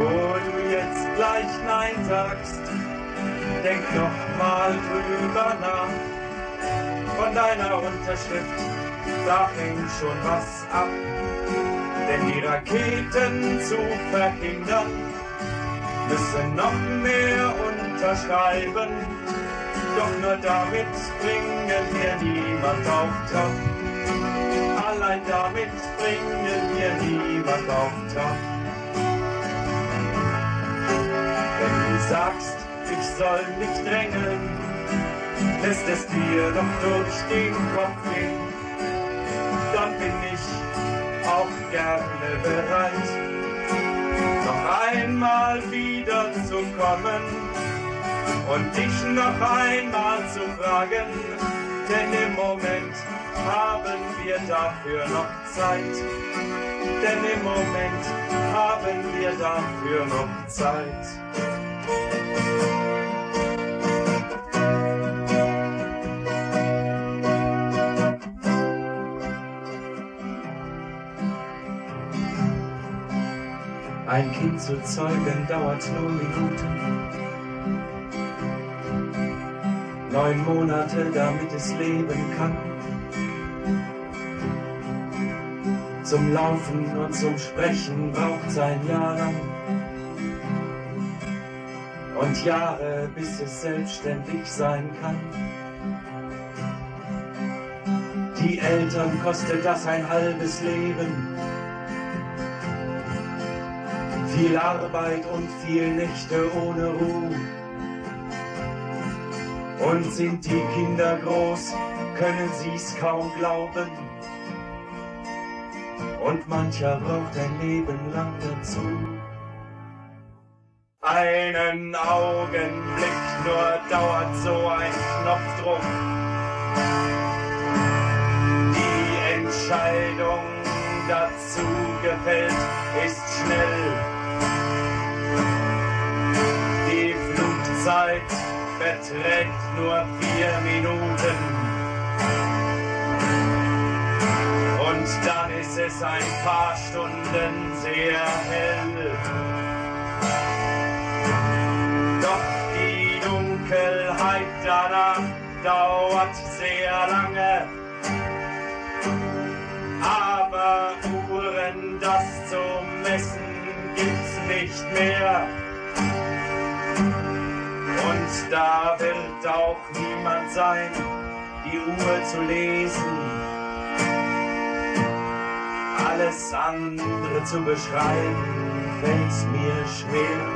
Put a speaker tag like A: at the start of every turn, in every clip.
A: Bevor du jetzt gleich Nein sagst, denk noch mal drüber nach. Von deiner Unterschrift, da hängt schon was ab. Denn die Raketen zu verhindern, müssen noch mehr unterschreiben. Doch nur damit bringen wir niemand auf Trab. Allein damit bringen wir niemand auf Trab. Sagst, ich soll nicht drängeln, lässt es dir doch durch den Kopf gehen, dann bin ich auch gerne bereit, noch einmal wieder zu kommen und dich noch einmal zu fragen, denn im Moment haben wir dafür noch Zeit, denn im Moment haben wir dafür noch Zeit. Ein Kind zu zeugen dauert nur Minuten. Neun Monate, damit es leben kann. Zum Laufen und zum Sprechen braucht's ein Jahr lang. Und Jahre, bis es selbstständig sein kann. Die Eltern kostet das ein halbes Leben viel Arbeit und viel Nächte ohne Ruhe. Und sind die Kinder groß, können sie's kaum glauben. Und mancher braucht ein Leben lang dazu. Einen Augenblick nur dauert so ein Knopfdruck. Die Entscheidung dazu gefällt ist schnell. Zeit beträgt nur vier Minuten. Und dann ist es ein paar Stunden sehr hell. Doch die Dunkelheit danach dauert sehr lange. Aber Uhren, das zu messen, gibt's nicht mehr. Und da wird auch niemand sein, die Uhr zu lesen. Alles andere zu beschreiben, fällt's mir schwer.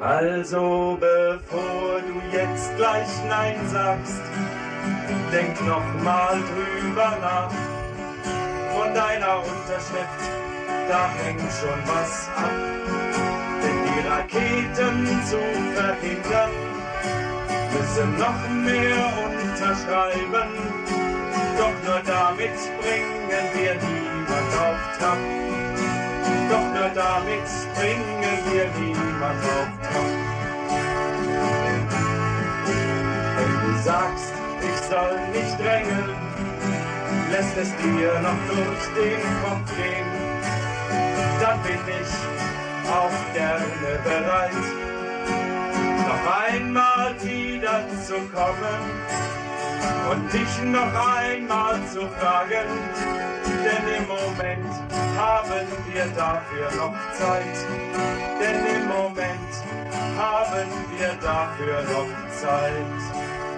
A: Also bevor du jetzt gleich Nein sagst, denk noch mal drüber nach. Von deiner Unterschrift, da hängt schon was ab. Raketen zu verhindern, müssen noch mehr unterschreiben. Doch nur damit bringen wir niemand auf Trab. Doch nur damit bringen wir niemand auf Trab. Wenn du sagst, ich soll nicht drängeln, lässt es dir noch durch den Kopf gehen, dann bin ich auch gerne bereit, noch einmal wieder zu kommen und dich noch einmal zu fragen, denn im Moment haben wir dafür noch Zeit, denn im Moment haben wir dafür noch Zeit.